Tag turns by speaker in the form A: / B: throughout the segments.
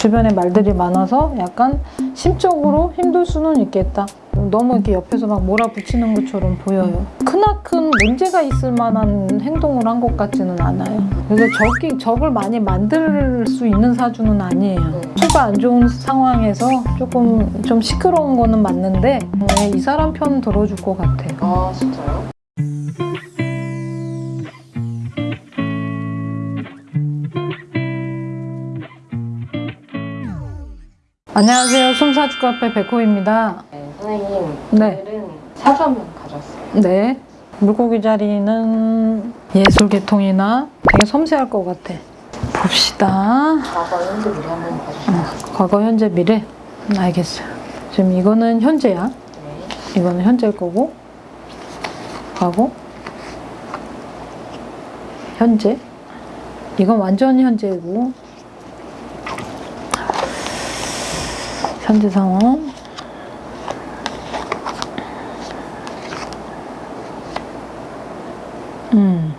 A: 주변에 말들이 많아서 약간 심적으로 힘들 수는 있겠다. 너무 이렇게 옆에서 막 몰아붙이는 것처럼 보여요. 크나큰 문제가 있을 만한 행동을 한 것 같지는 않아요. 그래서 적이, 적을 많이 만들 수 있는 사주는 아니에요. 수가 안 좋은 상황에서 조금 좀 시끄러운 거는 맞는데 네, 이 사람 편 들어줄 것 같아요.
B: 아 진짜요?
A: 안녕하세요. 솜사주 카페 백호입니다.
B: 네, 선생님
A: 네.
B: 오늘은 사주 한번 가져왔어요.
A: 네. 물고기 자리는 예술 계통이나 되게 섬세할 것 같아. 봅시다.
B: 과거 현재 미래 한번 봐주세요.
A: 과거, 현재, 미래. 음, 알겠어요. 지금 이거는 현재야.
B: 네.
A: 이거는 현재일 거고. 과거. 현재. 이건 완전 현재고. 현재 상황. 음.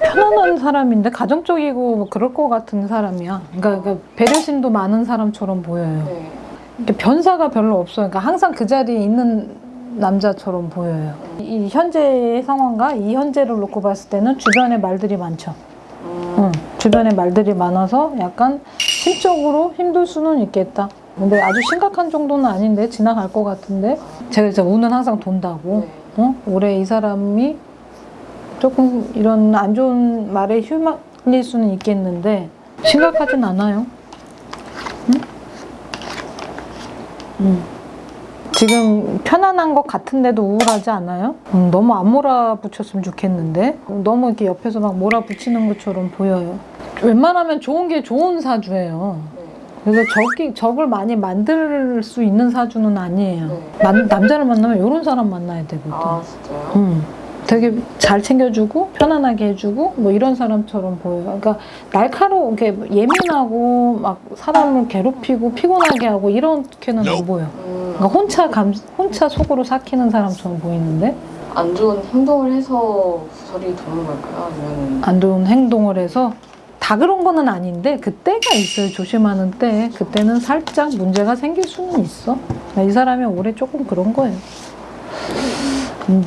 A: 편안한 사람인데 가정적이고 뭐 그럴 것 같은 사람이야. 그러니까, 그러니까 배려심도 많은 사람처럼 보여요.
B: 네.
A: 변사가 별로 없어요. 그러니까 항상 그 자리에 있는 남자처럼 보여요. 이 현재의 상황과 이 현재를 놓고 봤을 때는 주변에 말들이 많죠.
B: 음,
A: 응. 주변에 말들이 많아서 약간 심적으로 힘들 수는 있겠다. 근데 아주 심각한 정도는 아닌데 지나갈 것 같은데 제가 이제 운은 항상 돈다고.
B: 네.
A: 어? 올해 이 사람이 조금 이런 안 좋은 말에 휘말릴 수는 있겠는데 심각하진 않아요. 응? 응. 지금 편안한 것 같은데도 우울하지 않아요? 음, 너무 안 몰아붙였으면 좋겠는데 너무 이렇게 옆에서 막 몰아붙이는 것처럼 보여요. 웬만하면 좋은 게 좋은 사주예요.
B: 네.
A: 그래서 적이, 적을 많이 만들 수 있는 사주는 아니에요.
B: 네.
A: 만- 남자를 만나면 이런 사람 만나야 되거든.
B: 아 진짜요?
A: 음, 되게 잘 챙겨주고 편안하게 해주고 뭐 이런 사람처럼 보여요. 그러니까 날카롭게 예민하고 막 사람을 괴롭히고 피곤하게 하고 이렇게는 안 보여.
B: 음,
A: 그러니까 혼자 감 혼자 속으로 삭히는 사람처럼 보이는데
B: 안 좋은 행동을 해서 구설이 도는 걸까요? 아니면
A: 안 좋은 행동을 해서 다 그런 거는 아닌데 그때가 있어요. 조심하는 때 그때는 살짝 문제가 생길 수는 있어. 이 사람이 올해 조금 그런 거예요. 음.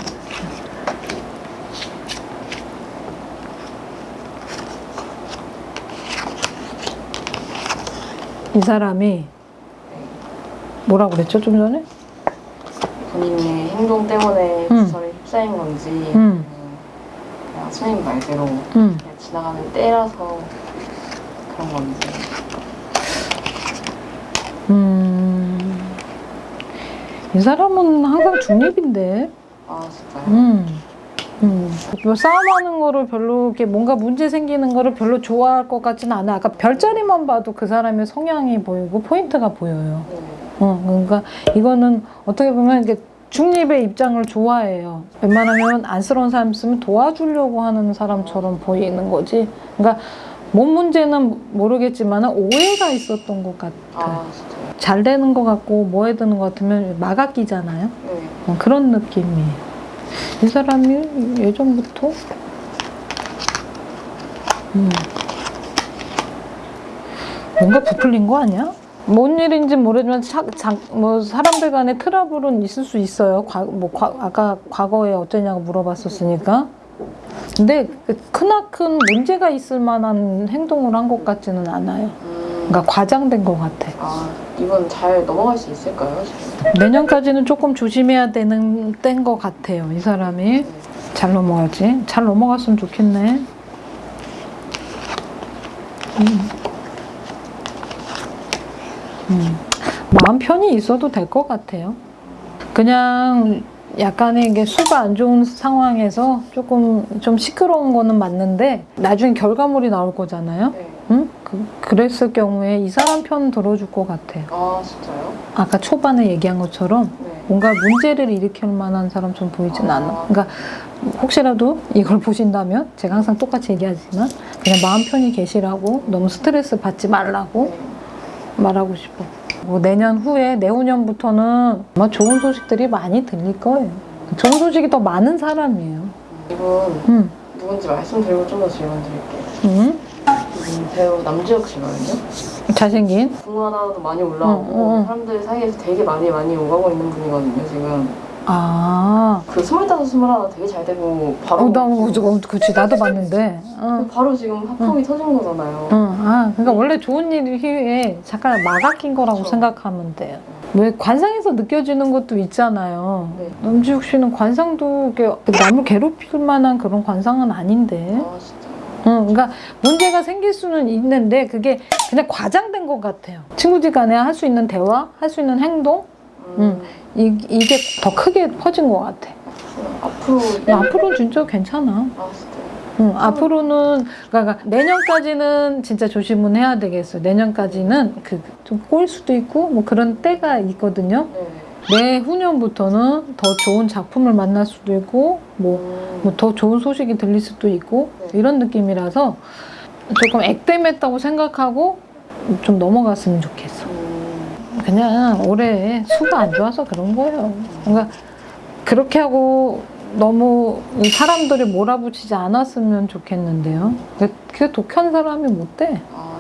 A: 이 사람이 뭐라고 그랬죠 좀 전에?
B: 본인의 행동 때문에
A: 음.
B: 구설에 휩싸인 건지
A: 음.
B: 선생님 말대로
A: 음.
B: 그냥 지나가는 때라서 그런 건지
A: 음. 이 사람은 항상 중립인데.
B: 아 진짜요?
A: 음. 음. 뭐 싸움하는 거를 별로 이렇게 뭔가 문제 생기는 거를 별로 좋아할 것 같지는 않아. 아까 별자리만 봐도 그 사람의 성향이 보이고 포인트가 보여요.
B: 네.
A: 어, 그러니까 이거는 어떻게 보면 이게 중립의 입장을 좋아해요. 웬만하면 안쓰러운 사람 있으면 도와주려고 하는 사람처럼 보이는 거지. 그러니까 뭔 문제는 모르겠지만 오해가 있었던 것 같아.
B: 아?
A: 잘 되는 것 같고 뭐해 드는 것 같으면 막아 끼잖아요.
B: 네.
A: 어, 그런 느낌이에요. 이 사람이 예전부터 음. 뭔가 부풀린 거 아니야? 뭔 일인지 모르지만 차, 자, 뭐 사람들 간에 트러블은 있을 수 있어요. 과, 뭐 과, 아까 과거에 어쩌냐고 물어봤었으니까. 근데 그 크나큰 문제가 있을 만한 행동을 한 것 같지는 않아요.
B: 음,
A: 그러니까 과장된 것 같아.
B: 아 이건 잘 넘어갈 수 있을까요?
A: 내년까지는 조금 조심해야 되는 때인 것 같아요. 이 사람이
B: 네.
A: 잘 넘어가지. 잘 넘어갔으면 좋겠네. 음. 음. 마음 편히 있어도 될 것 같아요. 그냥 약간의 이게 수가 안 좋은 상황에서 조금 좀 시끄러운 거는 맞는데 나중에 결과물이 나올 거잖아요.
B: 네.
A: 응? 그, 그랬을 경우에 이 사람 편 들어줄 것 같아요.
B: 아 진짜요?
A: 아까 초반에 얘기한 것처럼
B: 네.
A: 뭔가 문제를 일으킬 만한 사람처럼 보이진
B: 아.
A: 않아. 그러니까 혹시라도 이걸 보신다면 제가 항상 똑같이 얘기하지만 그냥 마음 편히 계시라고 너무 스트레스 받지 말라고
B: 네.
A: 말하고 싶어. 뭐 내년 후에 내후년부터는 아마 좋은 소식들이 많이 들릴 거예요. 좋은 소식이 더 많은 사람이에요.
B: 이분
A: 응.
B: 누군지 말씀드리고 좀 더 질문 드릴게요.
A: 응?
B: 이분 배우 남주혁 씨거든요.
A: 잘생긴?
B: 하나도 많이 올라오고
A: 어, 어, 어.
B: 사람들 사이에서 되게 많이 많이 오가고 있는 분이거든요 지금
A: 아,
B: 그 스물다섯 스물하나 되게 잘 되고 바로
A: 어, 나 어, 그치 나도 봤는데. 어.
B: 바로 지금 합성이 터진 거잖아요
A: 응, 아, 그러니까 원래 좋은 일에 잠깐 막아낀 거라고
B: 그쵸.
A: 생각하면 돼요. 왜 관상에서 느껴지는 것도 있잖아요.
B: 네.
A: 남지욱 씨는 관상도 남을 괴롭힐 만한 그런 관상은 아닌데.
B: 아 진짜
A: 응, 그러니까 문제가 생길 수는 있는데 그게 그냥 과장된 것 같아요. 친구들 간에 할 수 있는 대화, 할 수 있는 행동,
B: 음,
A: 이, 이게 더 크게 퍼진 것 같아.
B: 앞으로
A: 야, 앞으로는 진짜 괜찮아.
B: 아 진짜
A: 응, 앞으로는 그러니까 내년까지는 진짜 조심은 해야 되겠어요. 내년까지는 그 좀 꼬일 수도 있고 뭐 그런 때가 있거든요.
B: 네.
A: 내후년부터는 더 좋은 작품을 만날 수도 있고 뭐
B: 음,
A: 더 좋은 소식이 들릴 수도 있고
B: 네.
A: 이런 느낌이라서 조금 액땜했다고 생각하고 좀 넘어갔으면 좋겠어.
B: 음,
A: 그냥 올해 수가 안 좋아서 그런 거예요. 그러니까 그렇게 하고 너무 이 사람들이 몰아붙이지 않았으면 좋겠는데요. 그게 독한 사람이 못 돼.
B: 아